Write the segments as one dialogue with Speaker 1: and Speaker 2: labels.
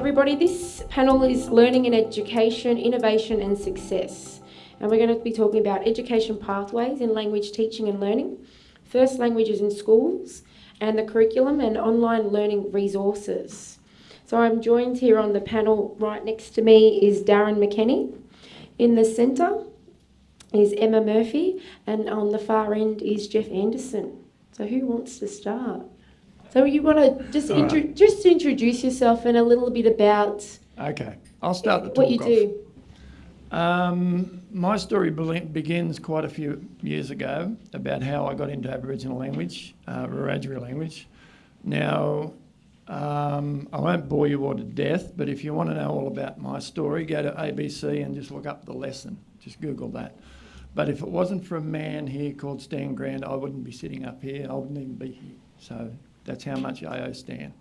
Speaker 1: everybody. This panel is Learning and Education, Innovation and Success. And we're going to be talking about education pathways in language teaching and learning, first languages in schools, and the curriculum and online learning resources. So I'm joined here on the panel right next to me is Darren McKenney. In the centre is Emma Murphy, and on the far end is Jeff Anderson. So who wants to start? So you want to just intro- right. just introduce yourself and a little bit about.
Speaker 2: Okay, I'll start the
Speaker 1: what you
Speaker 2: off.
Speaker 1: do.
Speaker 2: Um, my story begins quite a few years ago about how I got into Aboriginal language, uh, Wiradjuri language. Now, um, I won't bore you all to death, but if you want to know all about my story, go to ABC and just look up the lesson. Just Google that. But if it wasn't for a man here called Stan Grant, I wouldn't be sitting up here. I wouldn't even be here. So that's how much I owe Stan.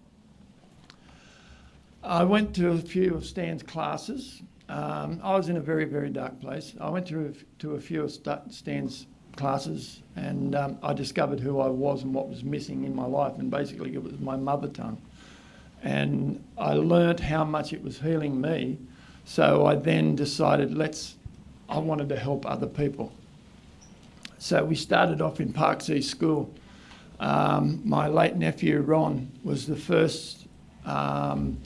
Speaker 2: I went to a few of Stan's classes um, I was in a very, very dark place. I went to, to a few of Stan's classes and um, I discovered who I was and what was missing in my life and basically it was my mother tongue. And I learnt how much it was healing me. So I then decided, let's, I wanted to help other people. So we started off in Parkes East School. Um, my late nephew Ron was the first um,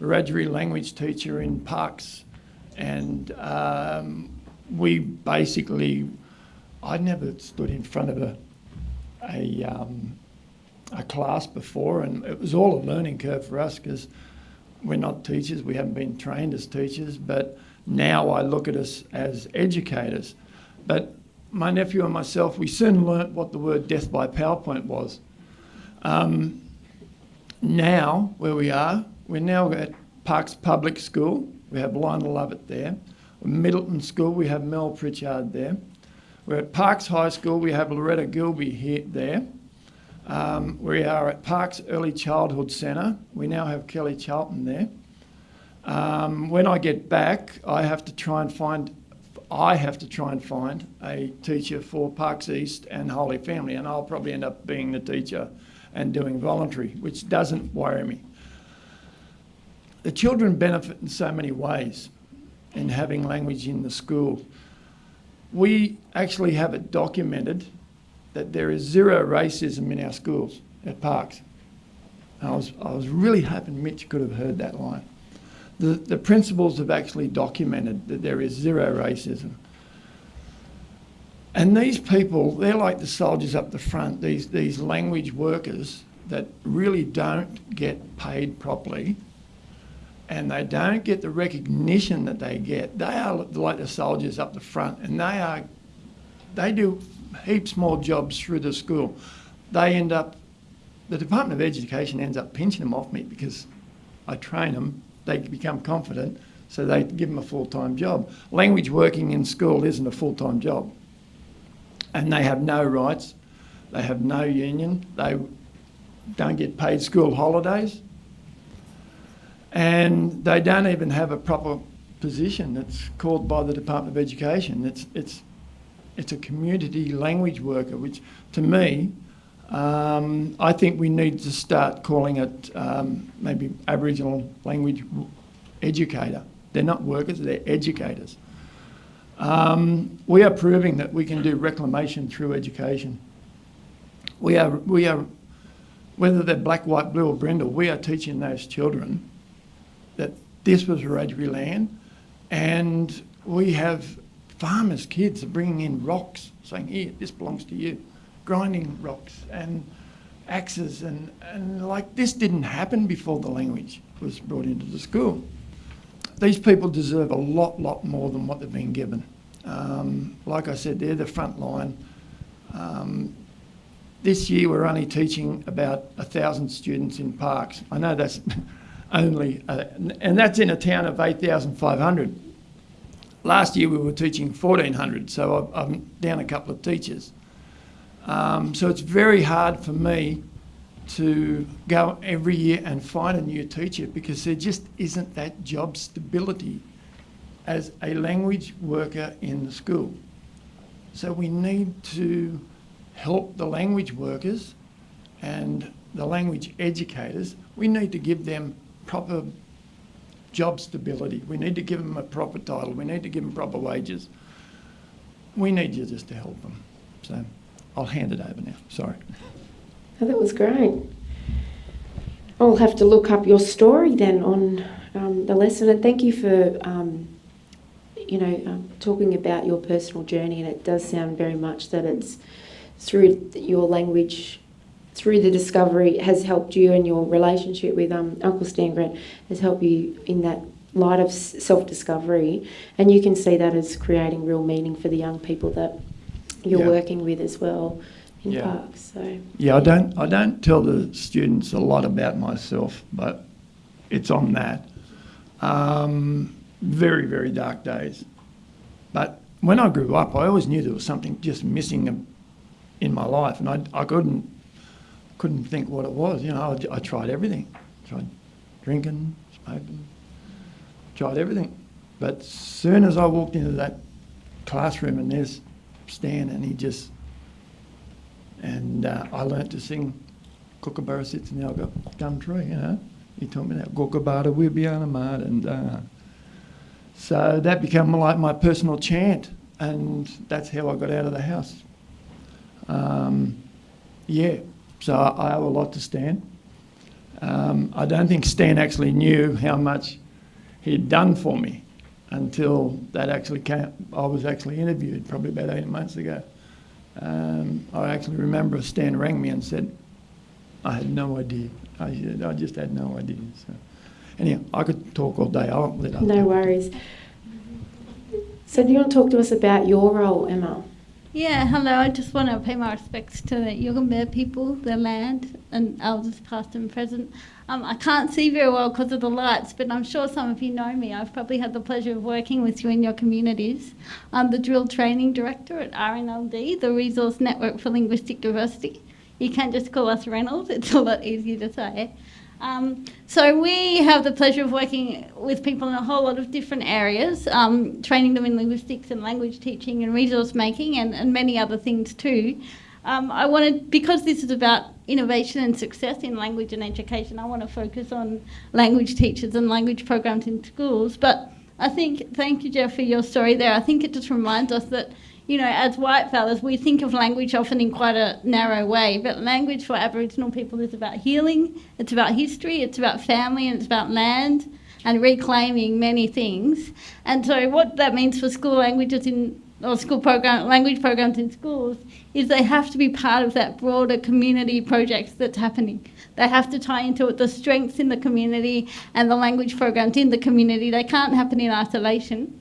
Speaker 2: Wiradjuri language teacher in Parkes, and um, we basically, I never stood in front of a, a, um, a class before, and it was all a learning curve for us because we're not teachers, we haven't been trained as teachers, but now I look at us as educators. But my nephew and myself, we soon learnt what the word death by PowerPoint was. Um, now, where we are, we're now at Parkes Public School, we have Lionel Lovett there. Middleton School, we have Mel Pritchard there. We're at Parkes High School, we have Loretta Gilby here there. Um, we are at Parkes Early Childhood Centre. We now have Kelly Charlton there. Um, when I get back, I have to try and find, I have to try and find a teacher for Parkes East and Holy Family, and I'll probably end up being the teacher and doing voluntary, which doesn't worry me the children benefit in so many ways in having language in the school. We actually have it documented that there is zero racism in our schools at Parkes. I was, I was really hoping Mitch could have heard that line. The, the principals have actually documented that there is zero racism. And these people, they're like the soldiers up the front, these, these language workers that really don't get paid properly and they don't get the recognition that they get. They are like the soldiers up the front, and they are they do heaps more jobs through the school. They end up, the Department of Education ends up pinching them off me because I train them. They become confident, so they give them a full-time job. Language working in school isn't a full-time job, and they have no rights. They have no union. They don't get paid school holidays and they don't even have a proper position that's called by the Department of Education. It's, it's, it's a community language worker, which to me, um, I think we need to start calling it um, maybe Aboriginal language educator. They're not workers, they're educators. Um, we are proving that we can do reclamation through education. We are, we are, whether they're black, white, blue or brindle, we are teaching those children that this was Wiradjuri land and we have farmers' kids bringing in rocks saying, here, this belongs to you, grinding rocks and axes and, and like this didn't happen before the language was brought into the school. These people deserve a lot, lot more than what they've been given. Um, like I said, they're the front line. Um, this year we're only teaching about a thousand students in Parkes. I know that's only, uh, and that's in a town of 8,500. Last year we were teaching 1,400, so I'm down a couple of teachers. Um, so it's very hard for me to go every year and find a new teacher because there just isn't that job stability as a language worker in the school. So we need to help the language workers and the language educators. We need to give them proper job stability. We need to give them a proper title. We need to give them proper wages. We need you just to help them. So I'll hand it over now. Sorry.
Speaker 1: Oh, that was great. I'll have to look up your story then on um, the lesson, and thank you for um, you know um, talking about your personal journey. And it does sound very much that it's through your language, through the discovery, has helped you, and your relationship with um, Uncle Stan Grant has helped you in that light of self discovery. And you can see that as creating real meaning for the young people that you're
Speaker 2: Yeah.
Speaker 1: working with as well in
Speaker 2: Yeah.
Speaker 1: Parkes. So.
Speaker 2: Yeah, I don't, I don't tell the students a lot about myself, but it's on that. Um, very, very dark days. But when I grew up, I always knew there was something just missing in my life, and I, I couldn't, couldn't think what it was. You know, I, I tried everything. Tried drinking, smoking, tried everything. But soon as I walked into that classroom and there's Stan, and he just and uh, I learnt to sing Kookaburra Sits in the Elga Gum Tree, you know. He taught me that Kookaburra will be on a mud and uh, so that became like my personal chant and that's how I got out of the house. Um, yeah, so I, I owe a lot to Stan. Um, I don't think Stan actually knew how much he'd done for me until that actually came, I was actually interviewed probably about eight months ago. Um, I actually remember Stan rang me and said, I had no idea. I, said, I just had no idea. So, anyhow, I could talk all day. I'll let other
Speaker 1: No
Speaker 2: people-
Speaker 1: worries. So, do you want to talk to us about your role, Emma?
Speaker 3: Yeah, hello. I just want to pay my respects to the Yugambeh people, the land, and elders past and present. Um, I can't see very well because of the lights, but I'm sure some of you know me. I've probably had the pleasure of working with you in your communities. I'm the DRIL training director at RNLD, the Resource Network for Linguistic Diversity. You can just call us Reynolds, it's a lot easier to say. Um, so we have the pleasure of working with people in a whole lot of different areas, um, training them in linguistics and language teaching and resource making and, and many other things too. Um, I wanted, because this is about innovation and success in language and education, I want to focus on language teachers and language programs in schools. But I think, thank you, Jeff, for your story there. I think it just reminds us that you know, as white fellas, we think of language often in quite a narrow way, but language for Aboriginal people is about healing, it's about history, it's about family, and it's about land and reclaiming many things. And so, what that means for school languages in or school program language programs in schools is they have to be part of that broader community project that's happening. They have to tie into the strengths in the community and the language programs in the community. They can't happen in isolation.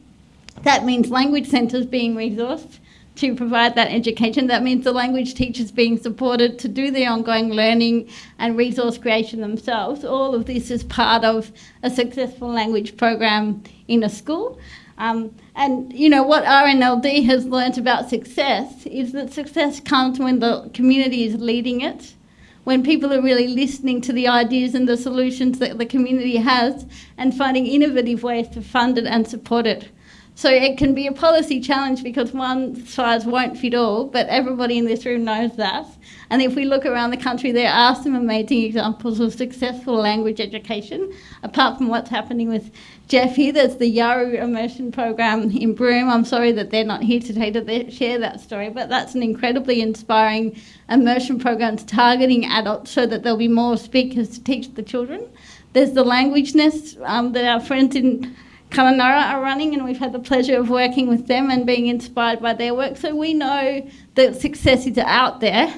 Speaker 3: That means language centres being resourced to provide that education. That means the language teachers being supported to do the ongoing learning and resource creation themselves. All of this is part of a successful language program in a school. Um, and you know what RNLD has learnt about success is that success comes when the community is leading it, when people are really listening to the ideas and the solutions that the community has, and finding innovative ways to fund it and support it. So it can be a policy challenge because one size won't fit all, but everybody in this room knows that. And if we look around the country, there are some amazing examples of successful language education. Apart from what's happening with Jeff here, there's the Yawuru immersion program in Broome. I'm sorry that they're not here today to share that story, but that's an incredibly inspiring immersion program targeting adults so that there'll be more speakers to teach the children. There's the language nest um, that our friends in Kununurra are running, and we've had the pleasure of working with them and being inspired by their work. So we know that success is out there,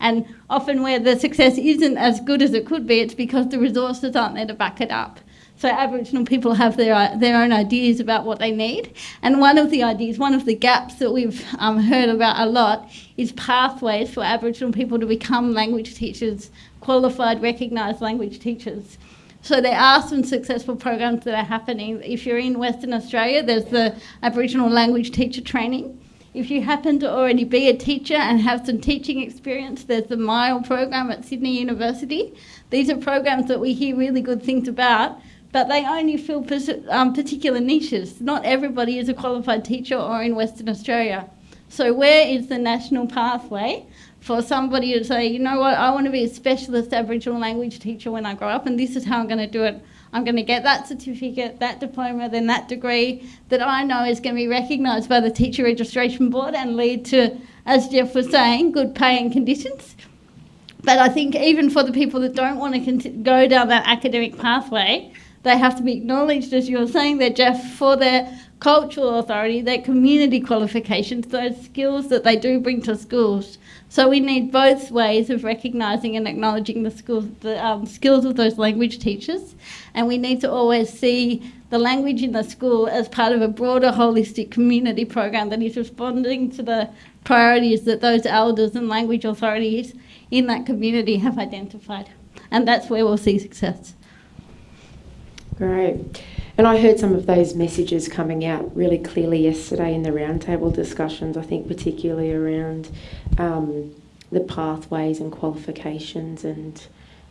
Speaker 3: and often where the success isn't as good as it could be, it's because the resources aren't there to back it up. So Aboriginal people have their their own ideas about what they need, and one of the ideas, one of the gaps that we've um, heard about a lot, is pathways for Aboriginal people to become language teachers, qualified, recognised language teachers. So there are some successful programs that are happening. If you're in Western Australia, there's the Aboriginal language teacher training. If you happen to already be a teacher and have some teaching experience, there's the MILE program at Sydney University. These are programs that we hear really good things about, but they only fill um, particular niches. Not everybody is a qualified teacher or in Western Australia. So where is the national pathway for somebody to say, you know what, I want to be a specialist Aboriginal language teacher when I grow up, and this is how I'm going to do it. I'm going to get that certificate, that diploma, then that degree that I know is going to be recognised by the Teacher Registration Board and lead to, as Jeff was saying, good pay and conditions. But I think even for the people that don't want to go down that academic pathway, they have to be acknowledged, as you were saying there, Jeff, for their cultural authority, their community qualifications, those skills that they do bring to schools. So we need both ways of recognising and acknowledging the, schools, the um, skills of those language teachers, and we need to always see the language in the school as part of a broader holistic community program that is responding to the priorities that those elders and language authorities in that community have identified. And that's where we'll see success.
Speaker 1: Great. And I heard some of those messages coming out really clearly yesterday in the roundtable discussions, I think particularly around um, the pathways and qualifications and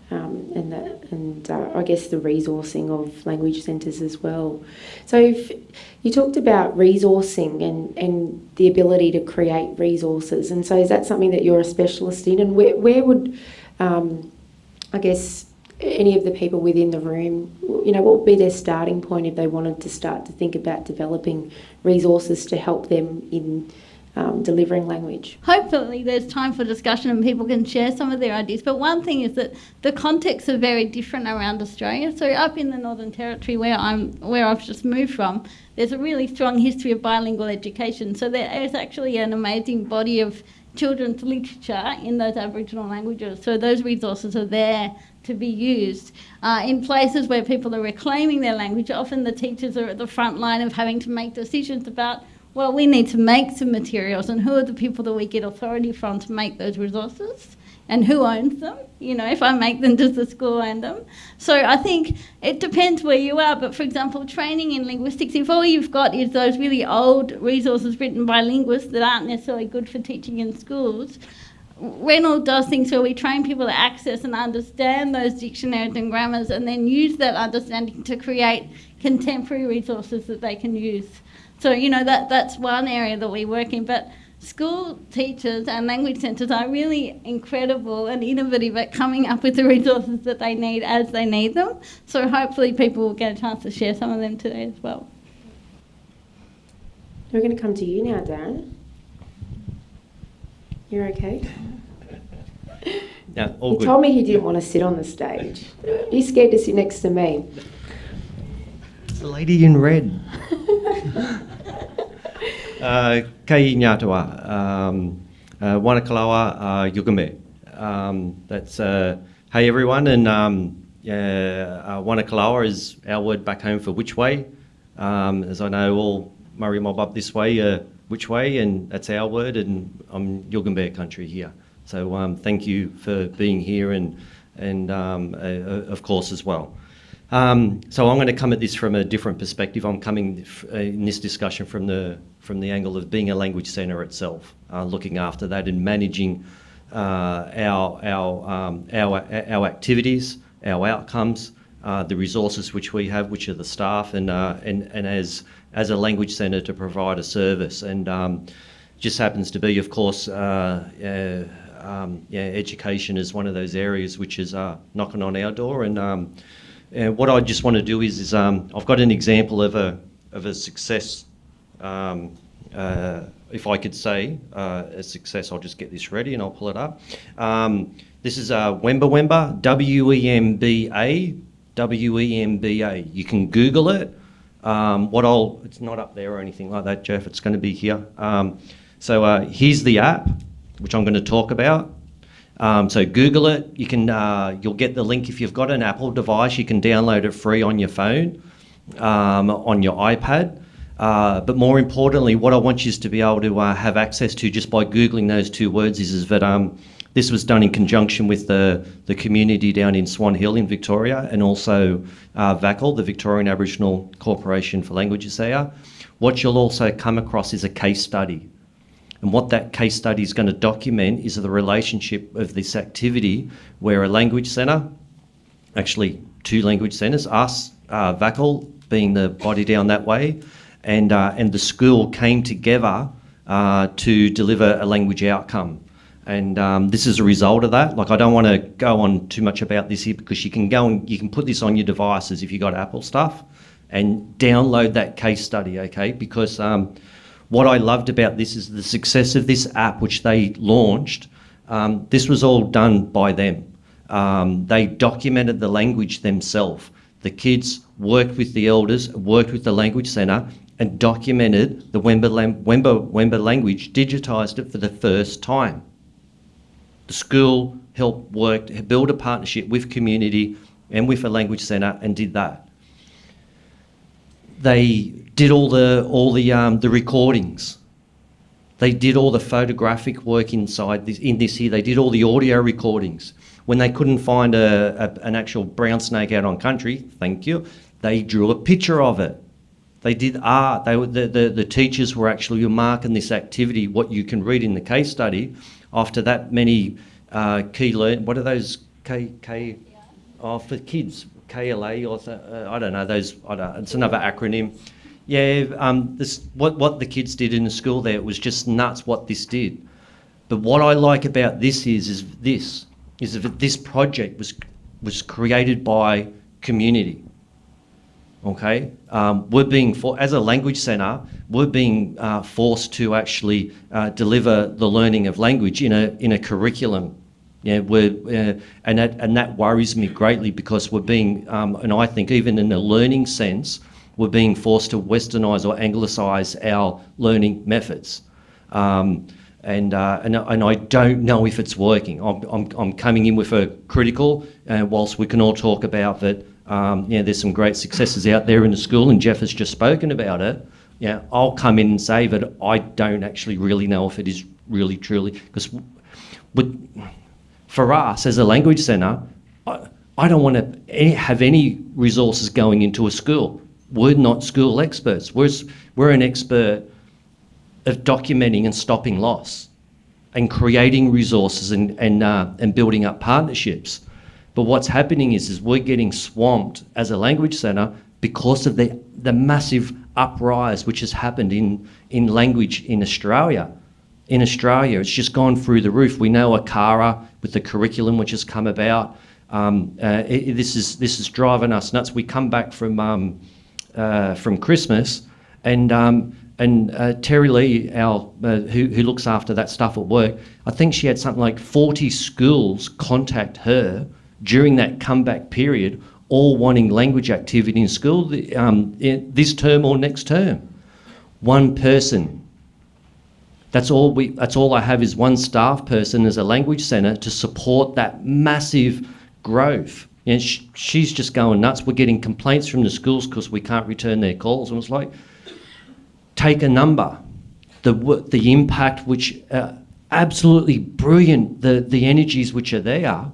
Speaker 1: um, and the, and uh, I guess the resourcing of language centres as well. So you talked about resourcing and, and the ability to create resources, and so is that something that you're a specialist in? And where, where would um, I guess any of the people within the room, you know, what would be their starting point if they wanted to start to think about developing resources to help them in um, delivering language?
Speaker 3: Hopefully, there's time for discussion and people can share some of their ideas. But one thing is that the contexts are very different around Australia. So up in the Northern Territory, where I'm, where I've just moved from, there's a really strong history of bilingual education. So there is actually an amazing body of children's literature in those Aboriginal languages. So those resources are there to be used. Uh, in places where people are reclaiming their language, often the teachers are at the front line of having to make decisions about, well, we need to make some materials and who are the people that we get authority from to make those resources and who owns them. You know, if I make them, does the school own them? So I think it depends where you are. But for example, training in linguistics, if all you've got is those really old resources written by linguists that aren't necessarily good for teaching in schools, Reynolds does things where we train people to access and understand those dictionaries and grammars and then use that understanding to create contemporary resources that they can use. So, you know, that, that's one area that we work in. But school teachers and language centres are really incredible and innovative at coming up with the resources that they need as they need them. So hopefully people will get a chance to share some of them today as well.
Speaker 1: We're going to come to you now, Darren. You're okay?
Speaker 4: Yeah, all
Speaker 1: he
Speaker 4: good.
Speaker 1: told me he didn't want to sit on the stage. He's scared to sit next to me.
Speaker 4: It's the lady in red. uh, Kei Nyatawa, um, uh, Wanakalawa uh, Yugambeh. Um, that's uh, hey everyone, and um, yeah, uh, Wanakalawa is our word back home for which way. Um, as I know, all Murri mob up this way, uh, which way, and that's our word, and I'm Yugambeh country here. So um, thank you for being here, and and um, uh, of course as well. Um, so I'm going to come at this from a different perspective. I'm coming uh, in this discussion from the from the angle of being a language centre itself, uh, looking after that and managing uh, our our um, our our activities, our outcomes, uh, the resources which we have, which are the staff, and uh, and and as as a language centre to provide a service. And um, just happens to be, of course. Uh, um, yeah, education is one of those areas which is knocking on our door, and um, and what I just want to do is, is um, I've got an example of a of a success. Um, uh, if I could say uh, a success, I'll just get this ready and I'll pull it up. Um, this is uh, Wemba Wemba, W E M B A, W E M B A. You can Google it. Um, what I'll, it's not up there or anything like that, Jeff. It's going to be here. Um, so uh, here's the app, which I'm going to talk about. Um, so Google it. You can uh, you'll get the link if you've got an Apple device. You can download it free on your phone, um, on your iPad. Uh, but more importantly, what I want you to be able to uh, have access to just by googling those two words is, is that um, this was done in conjunction with the, the community down in Swan Hill in Victoria and also uh, VACL, the Victorian Aboriginal Corporation for Languages there. What you'll also come across is a case study. And what that case study is going to document is the relationship of this activity where a language centre, actually two language centres, us, uh, VACL being the body down that way, and, uh, and the school came together uh, to deliver a language outcome. And um, this is a result of that. Like, I don't want to go on too much about this here because you can go and you can put this on your devices if you got Apple stuff and download that case study, okay? Because um, what I loved about this is the success of this app, which they launched. Um, this was all done by them. Um, they documented the language themselves. The kids worked with the elders, worked with the language centre, and documented the Wemba, Wemba, Wemba language, digitised it for the first time. The school helped work, build a partnership with community and with a language centre and did that. They did all the all the um, the recordings. They did all the photographic work inside this in this here. They did all the audio recordings. When they couldn't find a, a an actual brown snake out on country, thank you, they drew a picture of it. They did art. They were, the, the, the teachers were actually marking this activity, what you can read in the case study, after that many uh, key learn. What are those K K? Oh, for kids, KLA or uh, I don't know those. I don't. It's another acronym. Yeah, um, this what what the kids did in the school there. It was just nuts what this did. But what I like about this is is this is that this project was was created by community. Okay, um, we're being for as a language centre, we're being uh, forced to actually uh, deliver the learning of language in a in a curriculum. Yeah, we're uh, and that and that worries me greatly because we're being um, and I think even in a learning sense, we're being forced to westernise or anglicise our learning methods. Um, and, uh, and, and I don't know if it's working. I'm, I'm, I'm coming in with a critical, uh, whilst we can all talk about that um, yeah, there's some great successes out there in the school, and Jeff has just spoken about it. Yeah, I'll come in and say that I don't actually really know if it is really truly because for us as a language centre, I, I don't want to have any resources going into a school. We're not school experts. We're, we're an expert of documenting and stopping loss and creating resources and, and, uh, and building up partnerships. But what's happening is, is we're getting swamped as a language centre because of the, the massive uprise which has happened in, in language in Australia. In Australia, it's just gone through the roof. We know ACARA with the curriculum which has come about. Um, uh, it, this is this is driving us nuts. We come back from um, uh, from Christmas, and um, and uh, Terry Lee, our uh, who who looks after that stuff at work, I think she had something like forty schools contact her during that comeback period, all wanting language activity in school um, in this term or next term. One person. That's all we. That's all I have is one staff person as a language centre to support that massive growth. And sh she's just going nuts. We're getting complaints from the schools because we can't return their calls. And it's like, take a number, the the impact which uh, absolutely brilliant. The the energies which are there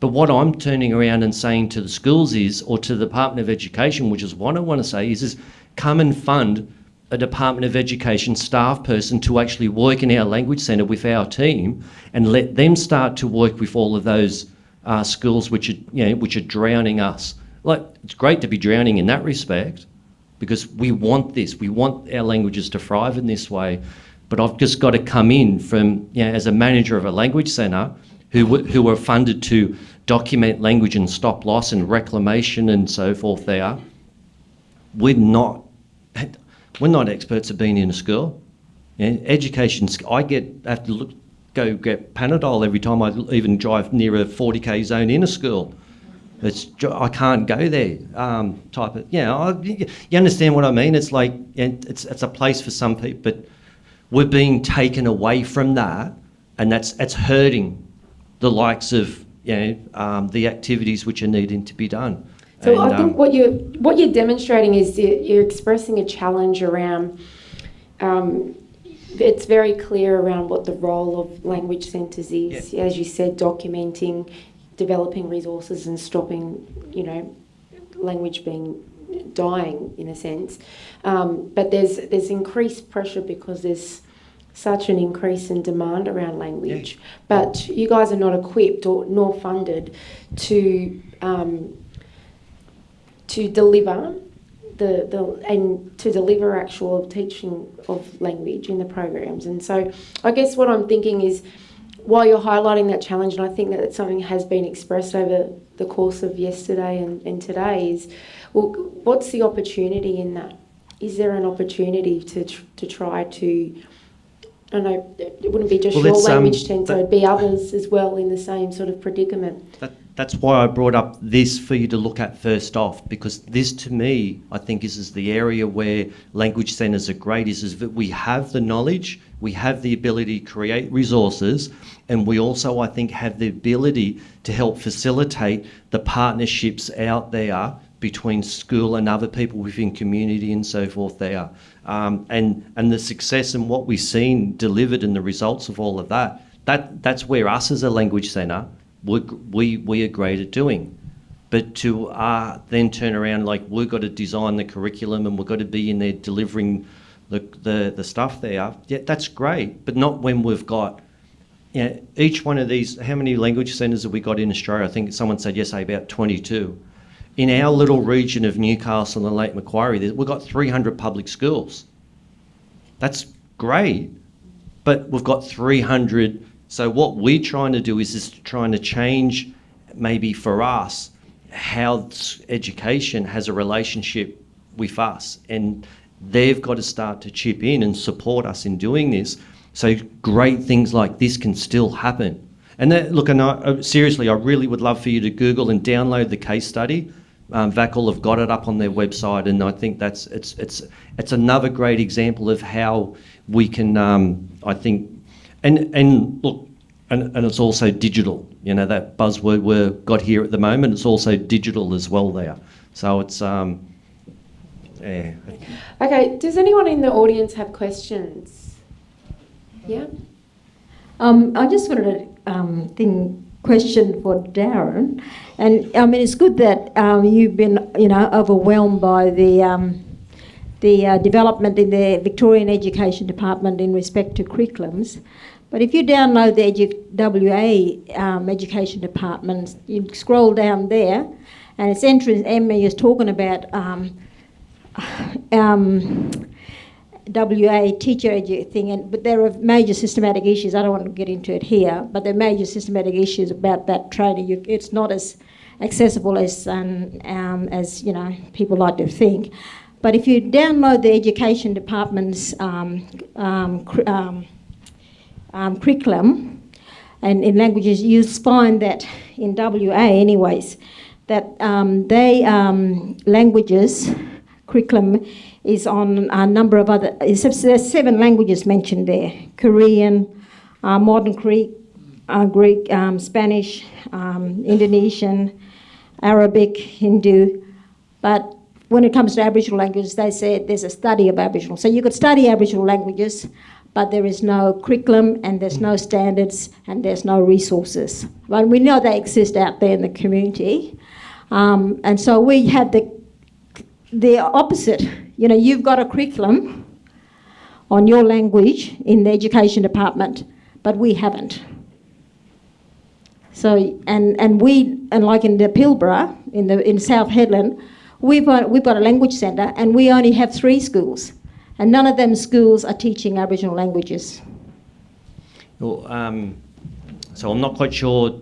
Speaker 4: but what I'm turning around and saying to the schools is, or to the Department of Education, which is what I want to say, is, is come and fund a Department of Education staff person to actually work in our language centre with our team and let them start to work with all of those uh, schools which are, you know, which are drowning us. Like, it's great to be drowning in that respect because we want this. We want our languages to thrive in this way. But I've just got to come in from, you know, as a manager of a language centre who, who were funded to document language and stop loss and reclamation and so forth there. We're not, we're not experts at being in a school. Yeah, education, I get, have to look, go get Panadol every time I even drive near a 40k zone in a school. It's, I can't go there um, type of, yeah, I, you understand what I mean? It's like, it's, it's a place for some people, but we're being taken away from that and that's, it's hurting the likes of you know, um, the activities which are needing to be done.
Speaker 1: So and, I think um, what you're what you're demonstrating is you're expressing a challenge around. Um, it's very clear around what the role of language centres is. Yeah. As you said, documenting, developing resources, and stopping, you know, language being dying in a sense. Um, but there's there's increased pressure because there's such an increase in demand around language, yeah. but you guys are not equipped or nor funded to um, to deliver the, the and to deliver actual teaching of language in the programs. And so, I guess what I'm thinking is, while you're highlighting that challenge, and I think that something has been expressed over the course of yesterday and, and today, is well, what's the opportunity in that? Is there an opportunity to tr- to try to I don't know, it wouldn't be just
Speaker 4: Well,
Speaker 1: your
Speaker 4: um,
Speaker 1: language centre, it'd be others as well in the same sort of predicament.
Speaker 4: That, that's why I brought up this for you to look at first off, because this to me, I think, is, is the area where language centres are great, is, is that we have the knowledge, we have the ability to create resources, and we also, I think, have the ability to help facilitate the partnerships out there between school and other people within community and so forth there. Um, and, and the success and what we've seen delivered and the results of all of that, that that's where us as a language centre, we, we, are great at doing. But to uh, then turn around like we've got to design the curriculum and we've got to be in there delivering the, the, the stuff there, yeah, that's great, but not when we've got you know, each one of these, how many language centres have we got in Australia? I think someone said yesterday about 22. In our little region of Newcastle and Lake Macquarie, we've got 300 public schools. That's great, but we've got 300. So what we're trying to do is just trying to change, maybe for us, how education has a relationship with us, and they've got to start to chip in and support us in doing this. So great things like this can still happen. And that, look, and I, uh, seriously, I really would love for you to Google and download the case study. Um, VACL have got it up on their website, and I think that's it's it's it's another great example of how we can, um, I think, and and look, and, and it's also digital. You know that buzzword we've got here at the moment. It's also digital as well there. So it's um, yeah.
Speaker 1: Okay, does anyone in the audience have questions? Yeah?
Speaker 5: Um, I just wanted a um, thing question for Darren, and I mean it's good that um, you've been you know overwhelmed by the um, the uh, development in the Victorian Education Department in respect to curriculums. But if you download the edu- WA um, Education Department, you scroll down there, and it's entrance. Emma is talking about. WA teacher thing, and but there are major systematic issues. I don't want to get into it here, but there are major systematic issues about that training. You, it's not as accessible as um, um, as you know people like to think. But if you download the education department's um, um, um, um, curriculum, and in languages, you'll find that in WA, anyways, that they languages curriculum is on a number of other. There's seven languages mentioned there: Korean, uh, modern Greek, uh, Greek, um, Spanish, um, Indonesian, Arabic, Hindu, but when it comes to Aboriginal languages, they said there's a study of Aboriginal. So you could study Aboriginal languages, but there is no curriculum and there's no standards and there's no resources. But we know they exist out there in the community. Um, and so we had the, the opposite. You know, you've got a curriculum on your language in the education department, but we haven't. So, and, and we, and like in the Pilbara, in, the, in South Hedland, we've got, we've got a language centre and we only have three schools. And none of them schools are teaching Aboriginal languages.
Speaker 4: Well, um, so I'm not quite sure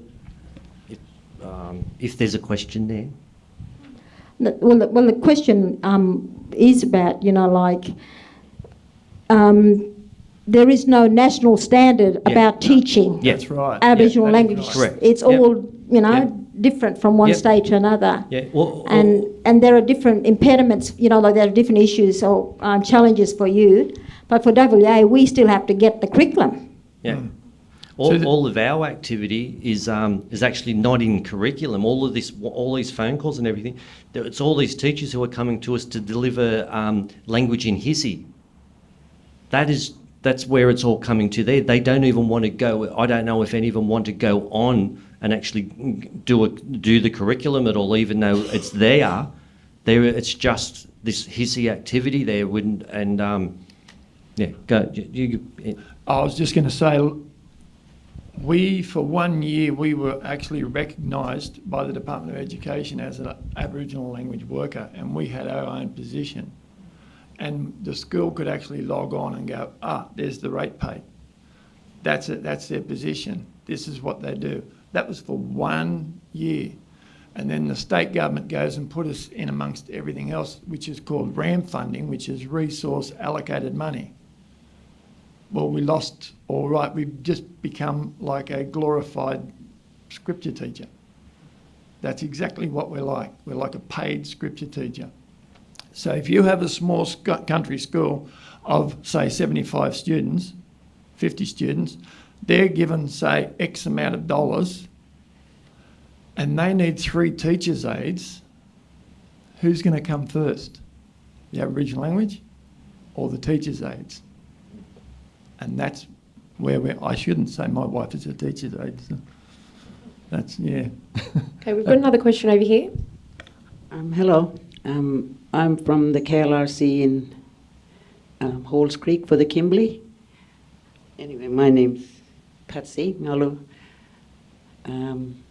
Speaker 4: if, um, if there's a question there.
Speaker 5: The- Well, the, well, the question um, is about, you know, like, um, there is no national standard
Speaker 4: Yeah.
Speaker 5: about teaching
Speaker 4: Yeah.
Speaker 2: That's right.
Speaker 5: Aboriginal
Speaker 2: Yeah, that is
Speaker 5: languages.
Speaker 2: right.
Speaker 4: Correct.
Speaker 5: It's
Speaker 4: Yep.
Speaker 5: all, you know,
Speaker 4: Yep.
Speaker 5: different from one
Speaker 4: Yep.
Speaker 5: state to another.
Speaker 4: Yeah. Well,
Speaker 5: And, and there are different impediments, you know, like there are different issues or um, challenges for you. But for WA, we still have to get the curriculum.
Speaker 4: Yeah. All,
Speaker 2: So the-
Speaker 4: all of our activity is um, is actually not in curriculum. All of this, all these phone calls and everything, it's all these teachers who are coming to us to deliver um, language in HSIE. That is that's where it's all coming to. There, they don't even want to go. I don't know if any of them want to go on and actually do a, do the curriculum at all, even though it's there. There, it's just this HSIE activity there. Wouldn't and um, yeah, go. You, you,
Speaker 2: I was just going to say, we, for one year, we were actually recognised by the Department of Education as an Aboriginal language worker, and we had our own position. And the school could actually log on and go, ah, there's the rate pay. That's it, that's their position. this is what they do. That was for one year. And then the state government goes and put us in amongst everything else, which is called RAM funding, which is resource allocated money. Well, we lost, all right, we've just become like a glorified scripture teacher. That's exactly what we're like. We're like a paid scripture teacher. So if you have a small country school of, say, 75 students, 50 students, they're given, say, X amount of dollars and they need three teachers' aides, who's going to come first? The Aboriginal language or the teachers' aides? And that's where we're, I shouldn't say my wife is a teacher's aide. so That's, yeah.
Speaker 1: Okay, we've got another question over here.
Speaker 6: Um, hello, um, I'm from the KLRC in um, Halls Creek for the Kimberley. Anyway, my name's Patsy Ngalu. Um,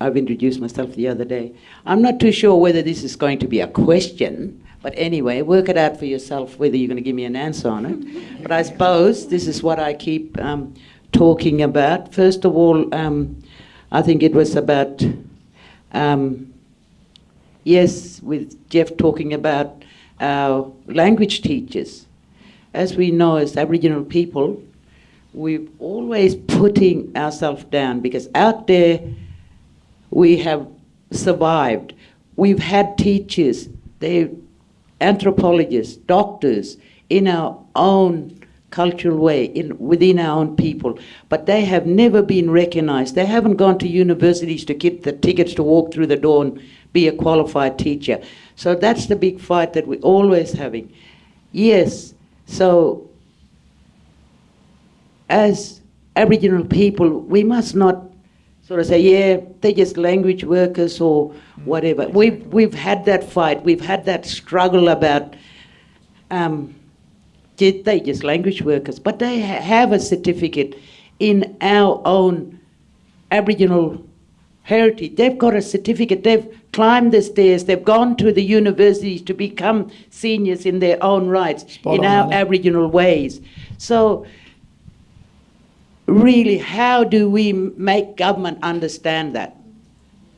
Speaker 6: I've introduced myself the other day. I'm not too sure whether this is going to be a question, but anyway, work it out for yourself whether you're going to give me an answer on it. but I suppose this is what I keep um, talking about. First of all, um, I think it was about. Um, Yes, with Jeff talking about our language teachers. As we know, as Aboriginal people, we're always putting ourselves down because out there we have survived. We've had teachers, they anthropologists, doctors in our own cultural way, in, within our own people, but they have never been recognized. They haven't gone to universities to get the tickets to walk through the door and be a qualified teacher. So that's the big fight that we're always having. Yes, so as Aboriginal people, we must not sort of say, yeah, they're just language workers or whatever. We've, we've had that fight, we've had that struggle about um, ju- they just language workers, but they ha- have a certificate in our own Aboriginal heritage. They've got a certificate. They've climbed the stairs. They've gone to the universities to become seniors in their own rights,
Speaker 2: Spot
Speaker 6: in our Aboriginal ways. So, really, how do we make government understand that?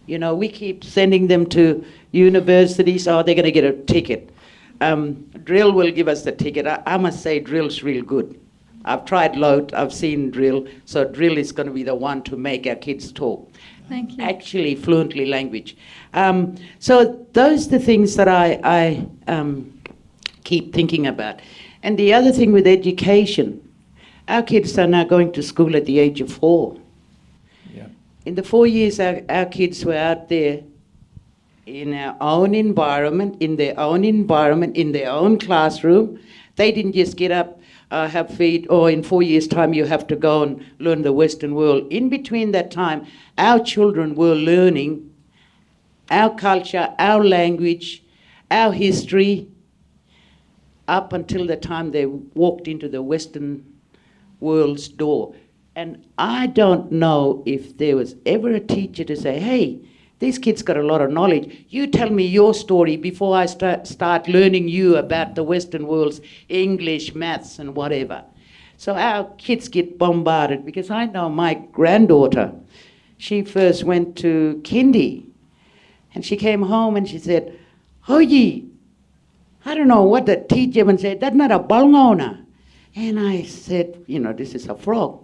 Speaker 6: You know, we keep sending them to universities. Oh, they're going to get a ticket. Um, DRIL will give us the ticket. I, I must say, DRIL's real good. I've tried LOTE, I've seen DRIL, so DRIL is going to be the one to make our kids talk
Speaker 3: Thank you.
Speaker 6: actually fluently language. Um, so those are the things that I, I um, keep thinking about. And the other thing with education, our kids are now going to school at the age of four.
Speaker 2: Yeah.
Speaker 6: In the four years our, our kids were out there in our own environment, in their own environment, in their own classroom. They didn't just get up, uh, have feet, or in four years' time you have to go and learn the Western world. In between that time, our children were learning our culture, our language, our history, up until the time they walked into the Western world's door. And I don't know if there was ever a teacher to say, hey, these kids got a lot of knowledge. You tell me your story before I start, start learning you about the Western world's English, maths, and whatever. So our kids get bombarded because I know my granddaughter, she first went to kindy and she came home and she said, Hoyi, I don't know what the teacher even said, that's not a balngona. And I said, you know, this is a frog.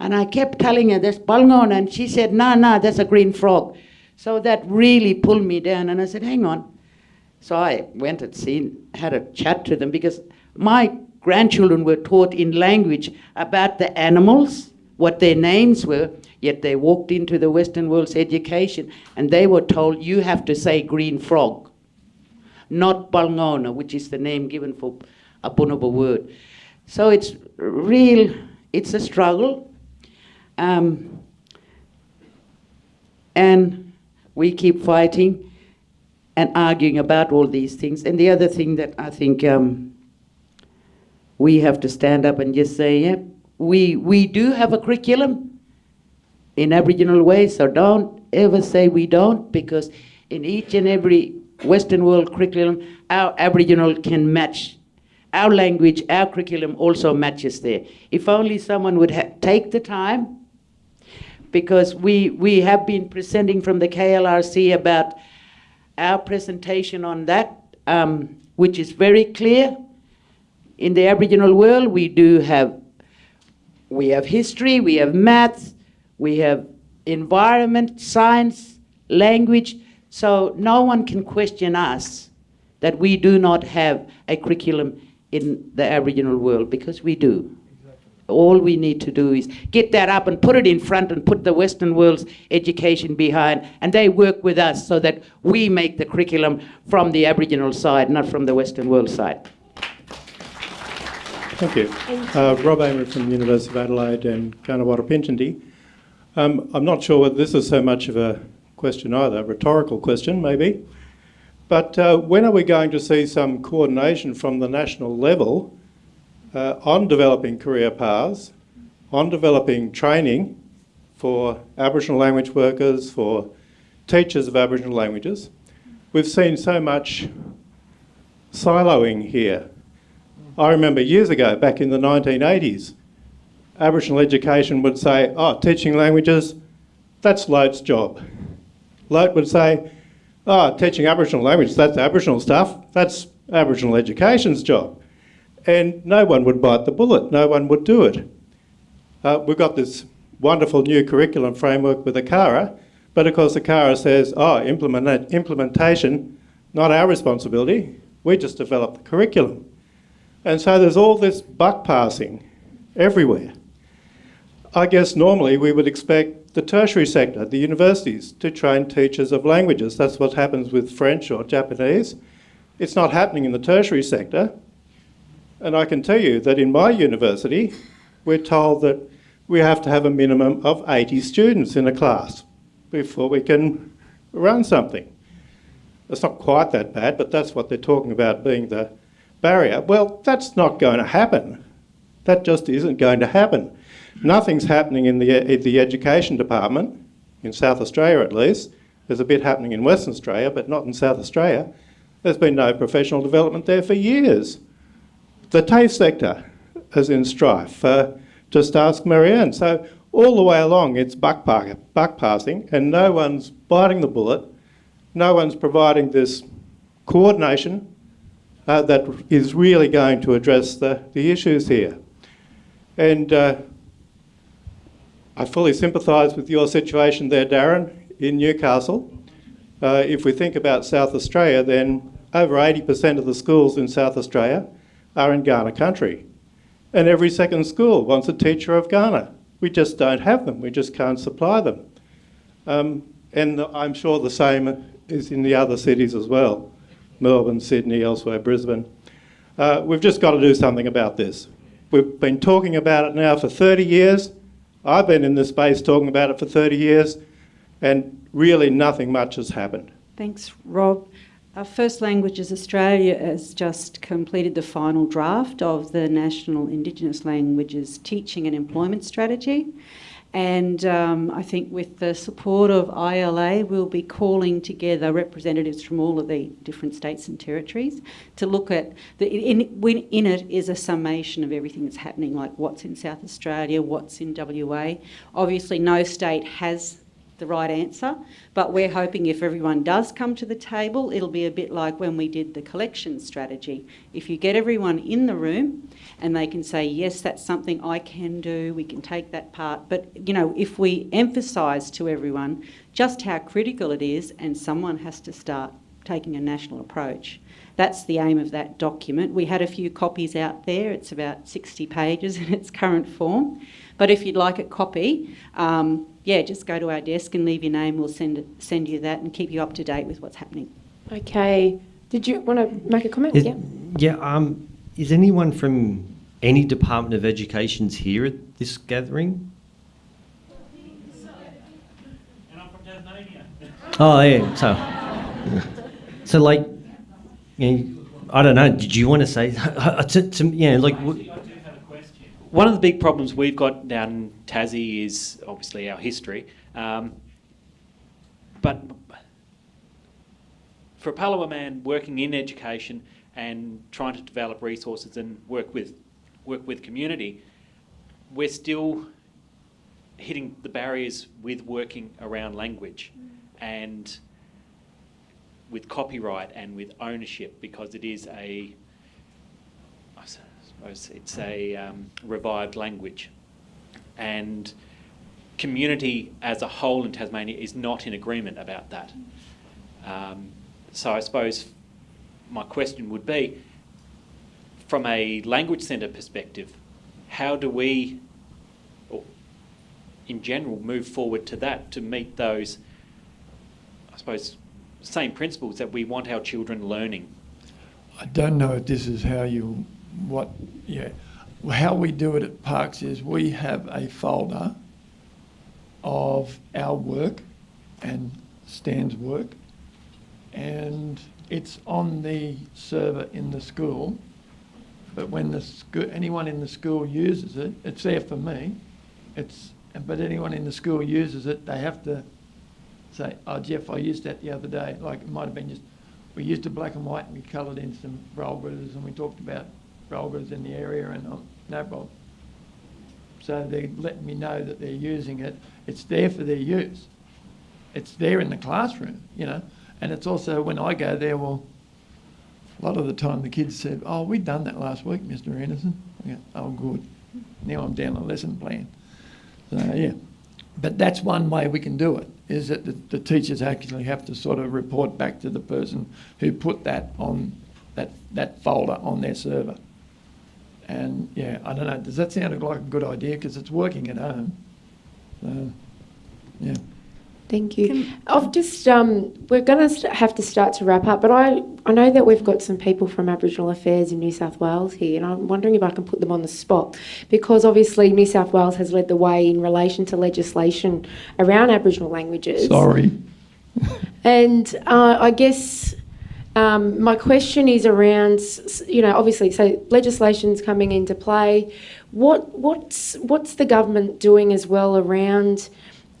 Speaker 6: And I kept telling her, there's balngona. And she said, nah, nah, that's a green frog. So that really pulled me down. And I said, hang on. So I went and seen, had a chat to them because my grandchildren were taught in language about the animals, what their names were, yet they walked into the Western world's education and they were told, you have to say green frog, not balngona, which is the name given for a Bunuba word. So it's real, it's a struggle. Um, and we keep fighting and arguing about all these things. And the other thing that I think um, we have to stand up and just say, yeah, we, we do have a curriculum in Aboriginal ways, so don't ever say we don't, because in each and every Western world curriculum, our Aboriginal can match. Our language, our curriculum also matches there. If only someone would take the time, because we, we have been presenting from the KLRC about our presentation on that, um, which is very clear. In the Aboriginal world, we do have we have history, we have maths, we have environment, science, language. So no one can question us that we do not have a curriculum in the Aboriginal world because we do. All we need to do is get that up and put it in front and put the Western world's education behind, and they work with us so that we make the curriculum from the Aboriginal side, not from the Western world side.
Speaker 7: Thank you. Uh, Rob Amery from the University of Adelaide and Kaurna Warra Pintyanthi. Um, I'm not sure whether this is so much of a question either, a rhetorical question maybe. But uh, when are we going to see some coordination from the national level uh, on developing career paths, on developing training for Aboriginal language workers, for teachers of Aboriginal languages? We've seen so much siloing here. I remember years ago, back in the 1980s, Aboriginal education would say, oh, teaching languages, that's LOTE's job. Lote would say, oh, teaching Aboriginal language, that's Aboriginal stuff, that's Aboriginal education's job. And no one would bite the bullet, no one would do it. Uh, we've got this wonderful new curriculum framework with ACARA, but of course ACARA says, oh, implement implementation, not our responsibility, we just develop the curriculum. And so there's all this buck passing everywhere. I guess normally we would expect the tertiary sector, the universities, to train teachers of languages. That's what happens with French or Japanese. It's not happening in the tertiary sector. And I can tell you that in my university, we're told that we have to have a minimum of 80 students in a class before we can run something. It's not quite that bad, but that's what they're talking about being the barrier. Well, that's not going to happen. That just isn't going to happen. Nothing's happening in the, in the education department, in South Australia at least. There's a bit happening in Western Australia, but not in South Australia. There's been no professional development there for years. The TAFE sector is in strife. Uh, just ask Marianne. So all the way along, it's buck, park, buck passing, and no one's biting the bullet. No one's providing this coordination uh, that is really going to address the, the issues here. And uh, I fully sympathise with your situation there, Darren, in Newcastle. Uh, if we think about South Australia, then over 80% of the schools in South Australia are in Kaurna country. And every second school wants a teacher of Kaurna. We just don't have them, we just can't supply them. Um, and I'm sure the same is in the other cities as well. Melbourne, Sydney, elsewhere, Brisbane. Uh, we've just got to do something about this. We've been talking about it now for 30 years. I've been in this space talking about it for 30 years, and really nothing much has happened.
Speaker 8: Thanks, Rob. Our First Languages Australia has just completed the final draft of the National Indigenous Languages Teaching and Employment Strategy. And um, I think with the support of ILA, we'll be calling together representatives from all of the different states and territories to look at the. In, in it is a summation of everything that's happening, like what's in South Australia, what's in WA. Obviously, no state has the right answer, but we're hoping if everyone does come to the table, it'll be a bit like when we did the collection strategy. If you get everyone in the room and they can say, yes, that's something I can do, we can take that part. But, you know, if we emphasise to everyone just how critical it is and someone has to start taking a national approach, that's the aim of that document. We had a few copies out there. It's about 60 pages in its current form. But if you'd like a copy, um, yeah, just go to our desk and leave your name. We'll send it, send you that and keep you up to date with what's happening.
Speaker 1: Okay. Did you want to make a comment?
Speaker 4: Is,
Speaker 1: yeah.
Speaker 4: Yeah. Um, is anyone from any Department of Education's here at this gathering? Oh yeah. So, so like, you know, I don't know. Did you want to say to, to yeah, like?
Speaker 9: One of the big problems we've got down in Tassie is obviously our history. Um, but for a Palawa man working in education and trying to develop resources and work with work with community, we're still hitting the barriers with working around language and with copyright and with ownership because it is a, it's a um, revived language. And community as a whole in Tasmania is not in agreement about that. Um, so I suppose my question would be, from a language centre perspective, how do we, in general, move forward to that to meet those, I suppose, same principles that we want our children learning?
Speaker 2: I don't know if this is how you, what, yeah. How we do it at Parkes is we have a folder of our work and Stan's work, and it's on the server in the school. But when the scho- anyone in the school uses it, it's there for me. It's but anyone in the school uses it, they have to say, "Oh, Jeff, I used that the other day." Like it might have been just we used a black and white and we coloured in some rollers and we talked about rollers in the area and no problem. So they're letting me know that they're using it. It's there for their use. It's there in the classroom, you know. And it's also when I go there, well, a lot of the time the kids said, "Oh, we've done that last week, Mr. Anderson." "Oh, good. Now I'm down a lesson plan." So yeah, but that's one way we can do it. Is that the, the teachers actually have to sort of report back to the person who put that on that that folder on their server. And yeah, I don't know. Does that sound like a good idea? Because it's working at home. So, yeah.
Speaker 1: Thank you. I've just um, we're going to have to start to wrap up, but I I know that we've got some people from Aboriginal Affairs in New South Wales here, and I'm wondering if I can put them on the spot because obviously New South Wales has led the way in relation to legislation around Aboriginal languages.
Speaker 2: Sorry.
Speaker 1: And uh, I guess um, my question is around, you know, obviously, so legislation's coming into play. What what's what's the government doing as well around?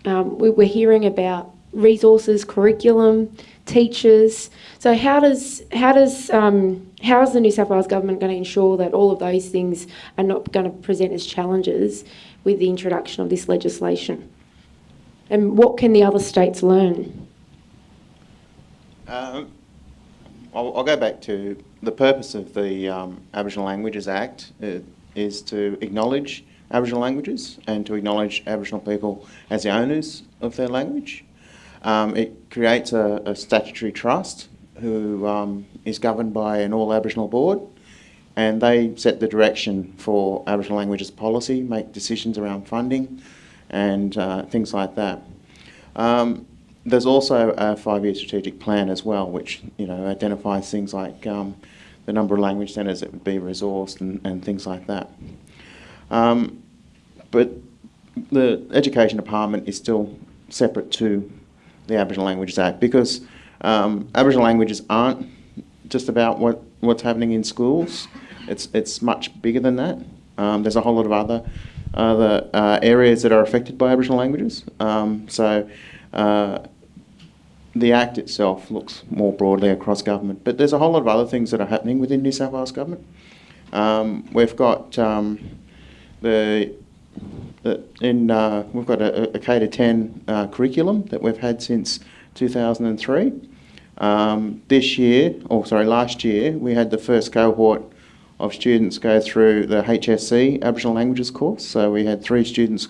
Speaker 1: Um, we, we're hearing about resources, curriculum, teachers. So how does how does um, how is the New South Wales government going to ensure that all of those things are not going to present as challenges with the introduction of this legislation? And what can the other states learn?
Speaker 10: Um, I'll, I'll go back to the purpose of the um, Aboriginal Languages Act uh, is to acknowledge Aboriginal languages and to acknowledge Aboriginal people as the owners of their language. Um, it creates a, a statutory trust who um, is governed by an all Aboriginal board and they set the direction for Aboriginal languages policy, make decisions around funding and uh, things like that. Um, there's also a five-year strategic plan as well, which you know identifies things like um, the number of language centres that would be resourced and, and things like that. Um, but the Education Department is still separate to the Aboriginal Languages Act because um, Aboriginal languages aren't just about what, what's happening in schools. It's it's much bigger than that. Um, there's a whole lot of other other uh, areas that are affected by Aboriginal languages. Um, so. Uh, the Act itself looks more broadly across government, but there's a whole lot of other things that are happening within New South Wales government. Um, we've got um, the, the in uh, we've got a, a K to 10 uh, curriculum that we've had since 2003. Um, this year, or sorry, last year, we had the first cohort of students go through the HSC Aboriginal Languages course. So we had three students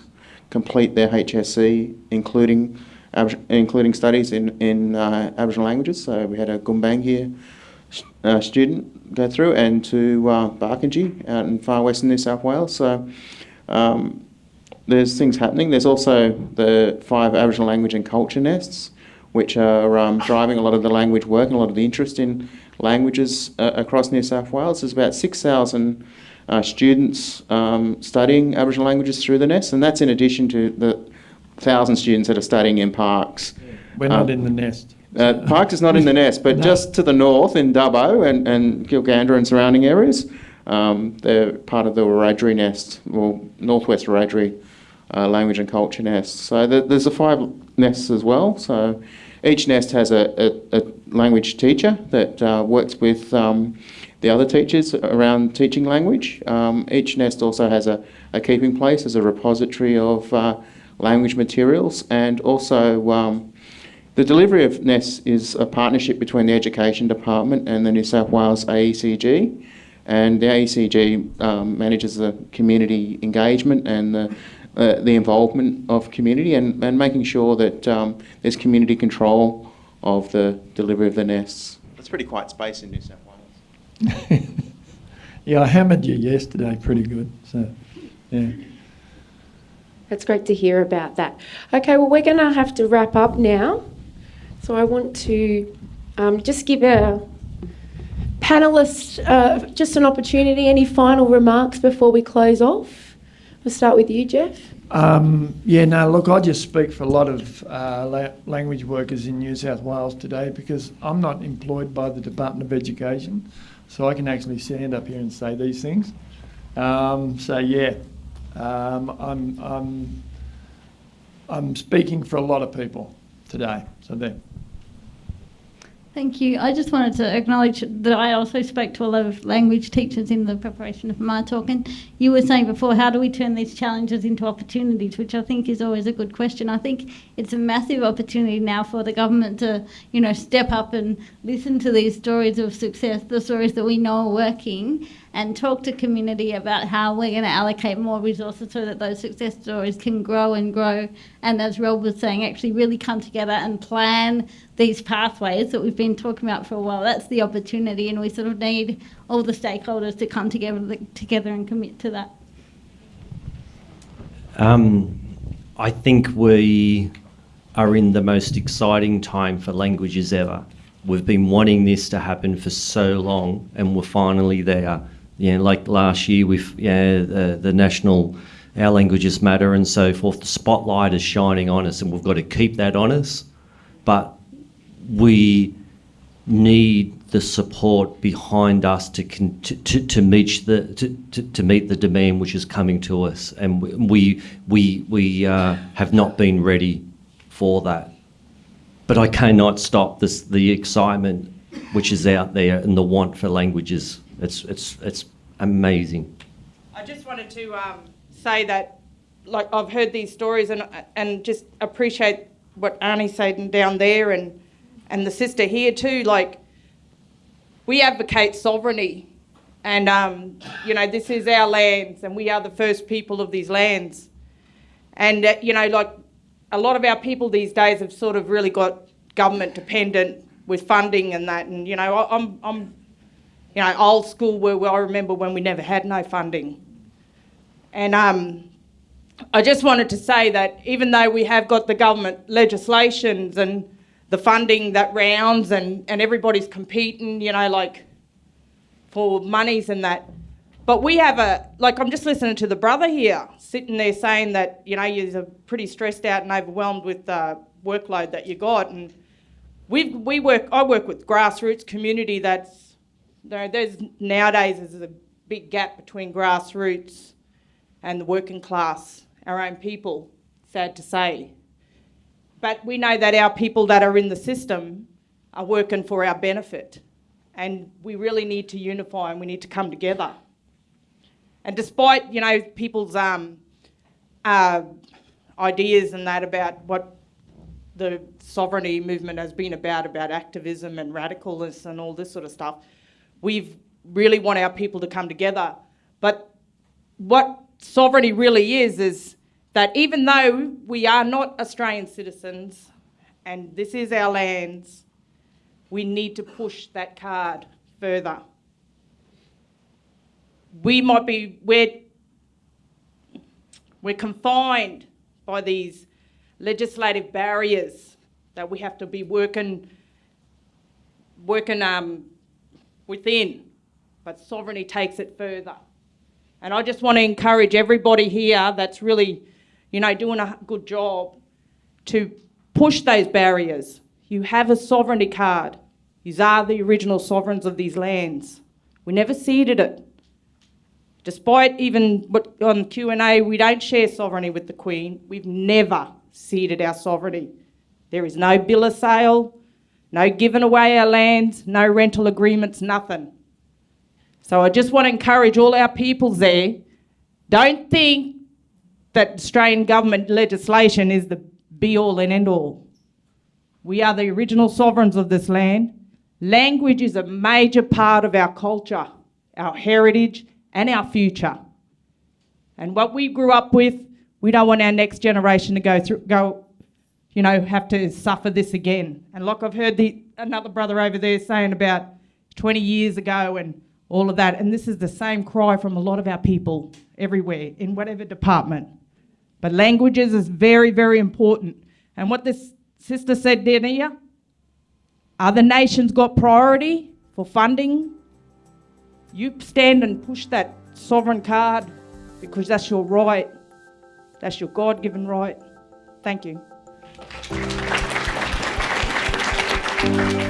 Speaker 10: complete their HSC, including including studies in, in uh, Aboriginal languages. So we had a Gumbaynggirr uh, student go through and to uh, Barkindji out in far western New South Wales. So um, there's things happening. There's also the five Aboriginal language and culture nests, which are um, driving a lot of the language work and a lot of the interest in languages uh, across New South Wales. There's about 6,000 uh, students um, studying Aboriginal languages through the nest, and that's in addition to the thousand students that are studying in Parkes.
Speaker 2: We're not
Speaker 10: Um,
Speaker 2: in the nest.
Speaker 10: Uh, Parkes is not in the nest, but
Speaker 2: No.
Speaker 10: just to the north in Dubbo and, and Gilgandra and surrounding areas, um, they're part of the Wiradjuri nest, or Northwest Wiradjuri uh, language and culture nest. So th- there's the five nests as well. So each nest has a, a, a language teacher that uh, works with um, the other teachers around teaching language. Um, each nest also has a, a keeping place as a repository of uh, language materials, and also um, the delivery of NES is a partnership between the Education Department and the New South Wales AECG. And the AECG um, manages the community engagement and the, uh, the involvement of community and, and making sure that um, there's community control of the delivery of the nests. It's pretty quiet space in New South Wales.
Speaker 2: Yeah, I hammered you yesterday pretty good. So, yeah.
Speaker 1: That's great to hear about that. Okay, well, we're going to have to wrap up now. So I want to um, just give our panelists uh, just an opportunity. Any final remarks before we close off? We'll start with you, Jeff.
Speaker 2: Um, yeah, no, look, I just speak for a lot of uh, la- language workers in New South Wales today because I'm not employed by the Department of Education, so I can actually stand up here and say these things. Um, so, yeah, um, I'm, I'm, I'm speaking for a lot of people today. So, there.
Speaker 3: Thank you. I just wanted to acknowledge that I also spoke to a lot of language teachers in the preparation of my talk. And you were saying before, how do we turn these challenges into opportunities, which I think is always a good question. I think it's a massive opportunity now for the government to, you know, step up and listen to these stories of success, the stories that we know are working, and talk to community about how we're going to allocate more resources so that those success stories can grow and grow. And as Rob was saying, actually really come together and plan these pathways that we've been talking about for a while. That's the opportunity, and we sort of need all the stakeholders to come together together and commit to that.
Speaker 4: Um, I think we are in the most exciting time for languages ever. We've been wanting this to happen for so long, and we're finally there. You know, like last year with yeah, the, the national Our Languages Matter and so forth, the spotlight is shining on us, and we've got to keep that on us. But we need the support behind us to to, to meet the to, to, to meet the demand which is coming to us, and we we we uh, have not been ready for that. But I cannot stop this the excitement which is out there and the want for languages. It's it's it's amazing.
Speaker 11: I just wanted to um, say that, like I've heard these stories and and just appreciate what Arnie said down there and and the sister here too. Like we advocate sovereignty, and um, you know this is our lands, and we are the first people of these lands. And uh, you know, like a lot of our people these days have sort of really got government dependent with funding and that. And you know, I, I'm I'm you know old school where, I remember when we never had no funding. And um, I just wanted to say that even though we have got the government legislations and the funding that rounds and, and everybody's competing, you know, like for monies and that. But we have a, like, I'm just listening to the brother here sitting there saying that, you know, you're pretty stressed out and overwhelmed with the workload that you got. And we we work, I work with grassroots community that's, know, there's nowadays there's a big gap between grassroots and the working class, our own people, sad to say. But we know that our people that are in the system are working for our benefit. And we really need to unify and we need to come together. And despite, you know, people's um, uh, ideas and that about what the sovereignty movement has been about, about activism and radicalness and all this sort of stuff, we really want our people to come together. But what sovereignty really is, is that even though we are not Australian citizens and this is our lands, we need to push that card further. We might be, we're, we're confined by these legislative barriers that we have to be working, working um, within, but sovereignty takes it further. And I just want to encourage everybody here that's really you know, doing a good job to push those barriers. You have a sovereignty card. You are the original sovereigns of these lands. We never ceded it. Despite even what on Q&A, we don't share sovereignty with the Queen. We've never ceded our sovereignty. There is no bill of sale, no giving away our lands, no rental agreements, nothing. So I just want to encourage all our peoples there, don't think that Australian government legislation is the be all and end all. We are the original sovereigns of this land. Language is a major part of our culture, our heritage, and our future. And what we grew up with, we don't want our next generation to go through, go, you know, have to suffer this again. And like I've heard the another brother over there saying about 20 years ago and all of that, and this is the same cry from a lot of our people everywhere in whatever department. But languages is very, very important. And what this sister said down other nations got priority for funding. You stand and push that sovereign card because that's your right. That's your God given right. Thank you.